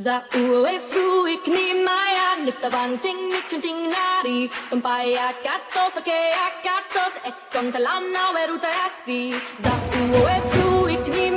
Za uwe fruik ni maya nifta banting ni kunting nari Umpaya katos ake akatos e kontalana weruta yasi Za uwe fruik ni